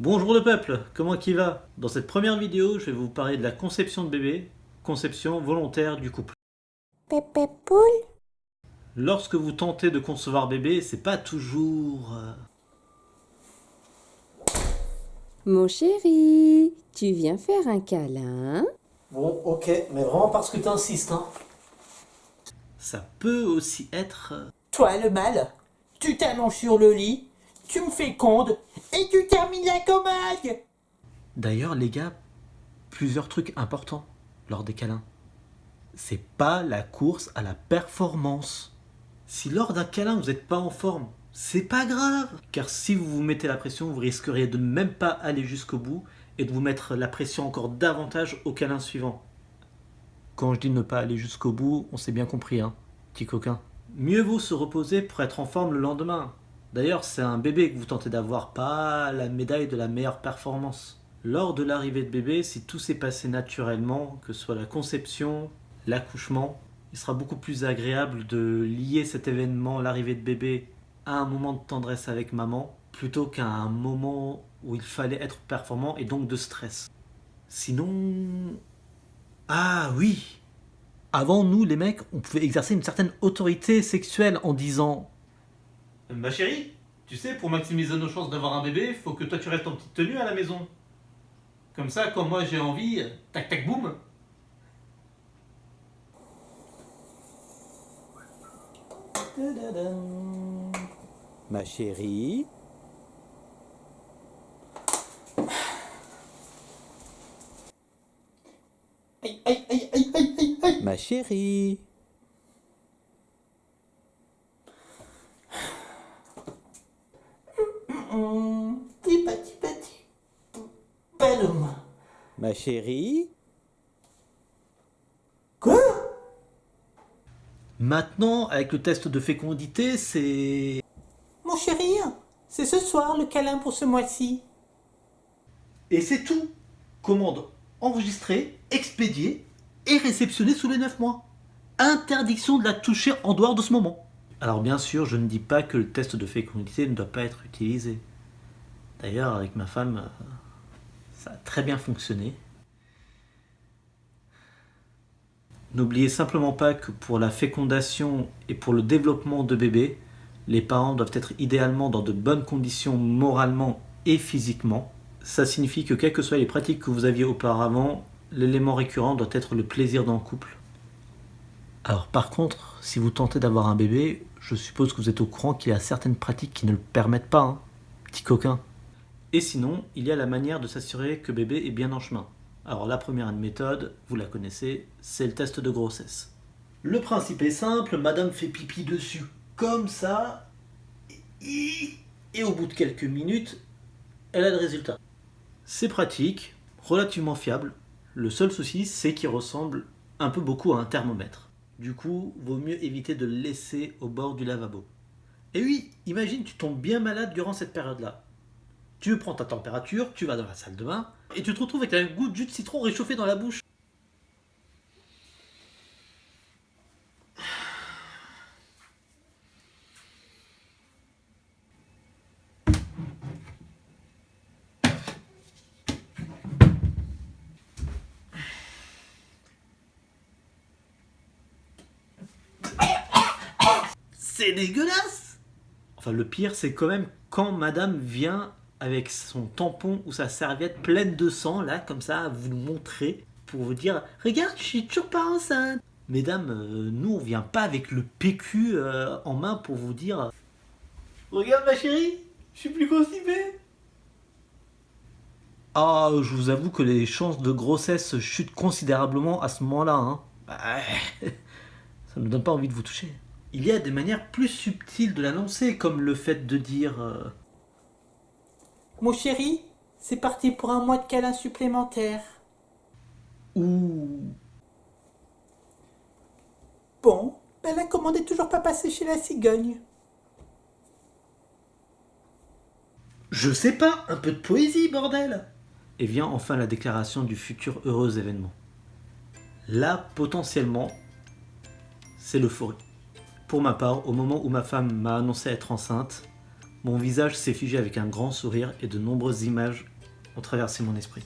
Bonjour le peuple, comment qui va? Dans cette première vidéo, je vais vous parler de la conception de bébé, conception volontaire du couple. Pépé poule? Lorsque vous tentez de concevoir bébé, c'est pas toujours... euh, Mon chéri, tu viens faire un câlin Bon, ok, mais vraiment parce que t'insistes, hein. Ça peut aussi être... euh, Toi, le mal, tu t'allonges sur le lit, tu me fécondes et tu termines la commode. D'ailleurs, les gars, plusieurs trucs importants lors des câlins. C'est pas la course à la performance. Si lors d'un câlin vous n'êtes pas en forme, c'est pas grave. Car si vous vous mettez la pression, vous risqueriez de même pas aller jusqu'au bout et de vous mettre la pression encore davantage au câlin suivant. Quand je dis ne pas aller jusqu'au bout, on s'est bien compris, hein, petit coquin. Mieux vaut se reposer pour être en forme le lendemain. D'ailleurs, c'est un bébé que vous tentez d'avoir, pas la médaille de la meilleure performance. Lors de l'arrivée de bébé, si tout s'est passé naturellement, que ce soit la conception, l'accouchement, il sera beaucoup plus agréable de lier cet événement, l'arrivée de bébé, à un moment de tendresse avec maman, plutôt qu'à un moment où il fallait être performant et donc de stress. Sinon... Ah oui Avant, nous, les mecs, on pouvait exercer une certaine autorité sexuelle en disant Ma chérie, tu sais, pour maximiser nos chances d'avoir un bébé, faut que toi tu restes en petite tenue à la maison. Comme ça, quand moi j'ai envie, tac tac boum. Ma chérie, Aïe, aïe, aïe, aïe, aïe, aïe, aïe. ma chérie, ma chérie, Quoi Maintenant, avec le test de fécondité, c'est... Mon chéri, c'est ce soir le câlin pour ce mois-ci. Et c'est tout Commande enregistrée, expédiée et réceptionnée sous les 9 mois. Interdiction de la toucher en dehors de ce moment. Alors bien sûr, je ne dis pas que le test de fécondité ne doit pas être utilisé. D'ailleurs, avec ma femme, euh, très bien fonctionné. N'oubliez simplement pas que pour la fécondation et pour le développement de bébé, les parents doivent être idéalement dans de bonnes conditions moralement et physiquement. Ça signifie que quelles que soient les pratiques que vous aviez auparavant, l'élément récurrent doit être le plaisir le couple. Alors par contre, si vous tentez d'avoir un bébé, je suppose que vous êtes au courant qu'il y a certaines pratiques qui ne le permettent pas, hein, petit coquin. Et sinon, il y a la manière de s'assurer que bébé est bien en chemin. Alors la première méthode, vous la connaissez, c'est le test de grossesse. Le principe est simple, madame fait pipi dessus comme ça, et, au bout de quelques minutes, elle a le résultat. C'est pratique, relativement fiable. Le seul souci, c'est qu'il ressemble un peu beaucoup à un thermomètre. Du coup, vaut mieux éviter de le laisser au bord du lavabo. Et oui, imagine, tu tombes bien malade durant cette période-là. Tu prends ta température, tu vas dans la salle de bain, et tu te retrouves avec un goût de jus de citron réchauffé dans la bouche. C'est dégueulasse Enfin, le pire, c'est quand même quand madame vient avec son tampon ou sa serviette pleine de sang, là, comme ça, vous le montrer, pour vous dire « Regarde, je suis toujours pas enceinte !» Mesdames, euh, nous, on vient pas avec le PQ euh, en main pour vous dire « Regarde ma chérie, je suis plus constipée !» Ah, je vous avoue que les chances de grossesse chutent considérablement à ce moment-là. Hein. Bah, ça ne donne pas envie de vous toucher. Il y a des manières plus subtiles de l'annoncer, comme le fait de dire euh, Mon chéri, c'est parti pour un mois de câlin supplémentaire. ou Bon, ben la commande est toujours pas passée chez la cigogne. Je sais pas, un peu de poésie, bordel Et vient enfin la déclaration du futur heureux événement. Là, potentiellement, c'est l'euphorie. Pour ma part, au moment où ma femme m'a annoncé être enceinte, Mon visage s'est figé avec un grand sourire et de nombreuses images ont traversé mon esprit.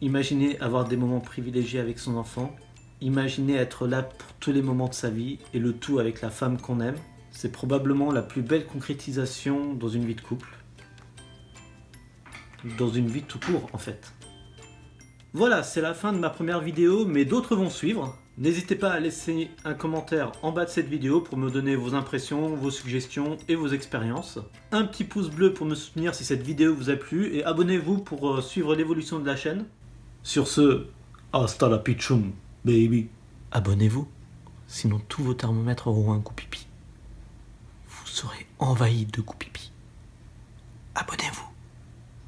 Imaginez avoir des moments privilégiés avec son enfant, imaginez être là pour tous les moments de sa vie et le tout avec la femme qu'on aime, c'est probablement la plus belle concrétisation dans une vie de couple. Dans une vie tout court en fait. Voilà, c'est la fin de ma première vidéo, mais d'autres vont suivre. N'hésitez pas à laisser un commentaire en bas de cette vidéo pour me donner vos impressions, vos suggestions et vos expériences. Un petit pouce bleu pour me soutenir si cette vidéo vous a plu et abonnez-vous pour euh, suivre l'évolution de la chaîne. Sur ce, hasta la pichum, baby. Abonnez-vous, sinon tous vos thermomètres auront un coup pipi. Vous serez envahi de coups pipi.